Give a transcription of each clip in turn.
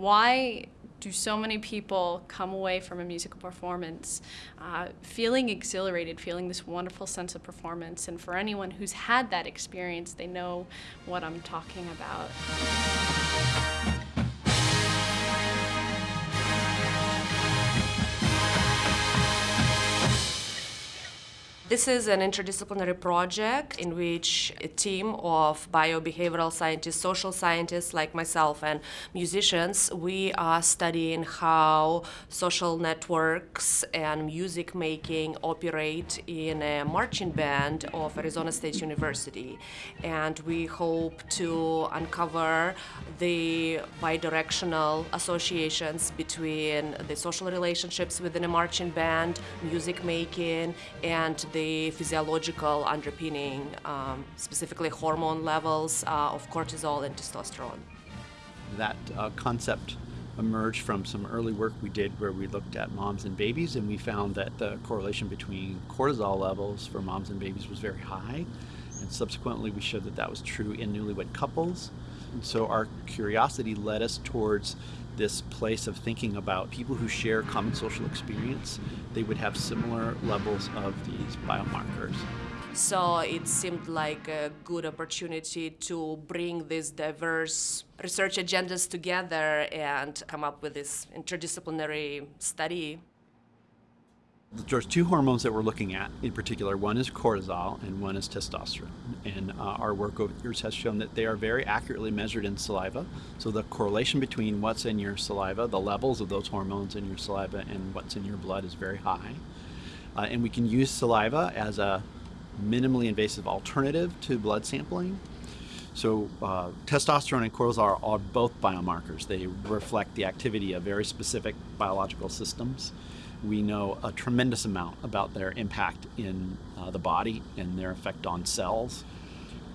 why do so many people come away from a musical performance uh, feeling exhilarated, feeling this wonderful sense of performance? And for anyone who's had that experience, they know what I'm talking about. This is an interdisciplinary project in which a team of biobehavioral scientists, social scientists like myself, and musicians, we are studying how social networks and music making operate in a marching band of Arizona State University. And we hope to uncover the bidirectional associations between the social relationships within a marching band, music making, and the the physiological underpinning, um, specifically hormone levels uh, of cortisol and testosterone. That uh, concept emerged from some early work we did where we looked at moms and babies and we found that the correlation between cortisol levels for moms and babies was very high and subsequently we showed that that was true in newlywed couples and so our curiosity led us towards this place of thinking about people who share common social experience, they would have similar levels of these biomarkers. So it seemed like a good opportunity to bring these diverse research agendas together and come up with this interdisciplinary study there's two hormones that we're looking at in particular. One is cortisol and one is testosterone. And uh, our work over years has shown that they are very accurately measured in saliva. So the correlation between what's in your saliva, the levels of those hormones in your saliva, and what's in your blood is very high. Uh, and we can use saliva as a minimally invasive alternative to blood sampling. So uh, testosterone and cortisol are both biomarkers. They reflect the activity of very specific biological systems we know a tremendous amount about their impact in uh, the body and their effect on cells.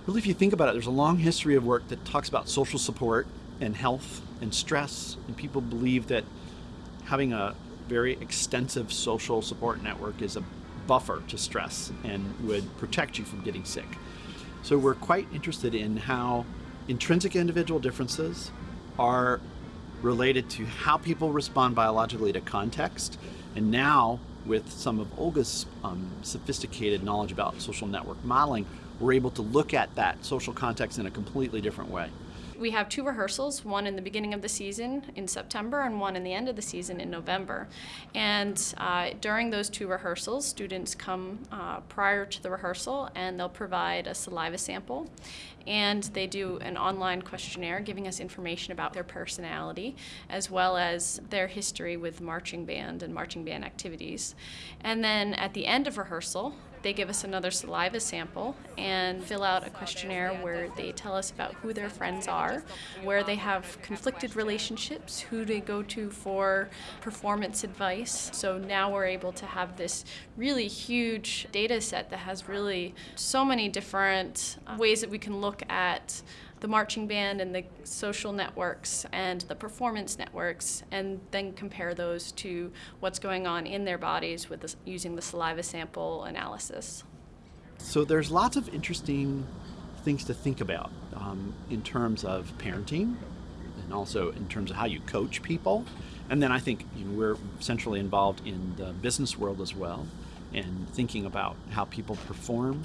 Really, if you think about it, there's a long history of work that talks about social support and health and stress, and people believe that having a very extensive social support network is a buffer to stress and would protect you from getting sick. So we're quite interested in how intrinsic individual differences are related to how people respond biologically to context and now, with some of Olga's um, sophisticated knowledge about social network modeling, we're able to look at that social context in a completely different way. We have two rehearsals, one in the beginning of the season in September and one in the end of the season in November. And uh, during those two rehearsals, students come uh, prior to the rehearsal and they'll provide a saliva sample and they do an online questionnaire giving us information about their personality as well as their history with marching band and marching band activities. And then at the end of rehearsal, they give us another saliva sample and fill out a questionnaire where they tell us about who their friends are, where they have conflicted relationships, who they go to for performance advice. So now we're able to have this really huge data set that has really so many different ways that we can look at the marching band and the social networks and the performance networks and then compare those to what's going on in their bodies with this, using the saliva sample analysis. So there's lots of interesting things to think about um, in terms of parenting and also in terms of how you coach people. And then I think you know, we're centrally involved in the business world as well and thinking about how people perform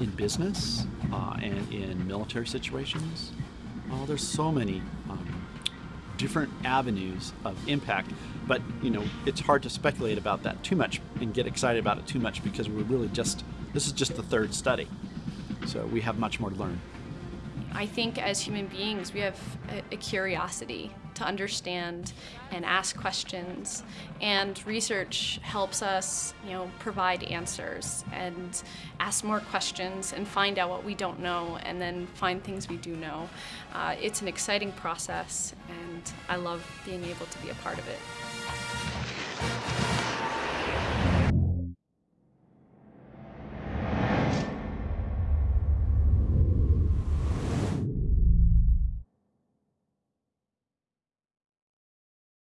in business uh, and in military situations. Oh, there's so many um, different avenues of impact, but you know it's hard to speculate about that too much and get excited about it too much because we're really just this is just the third study, so we have much more to learn. I think as human beings we have a, a curiosity to understand and ask questions. And research helps us, you know, provide answers and ask more questions and find out what we don't know and then find things we do know. Uh, it's an exciting process and I love being able to be a part of it.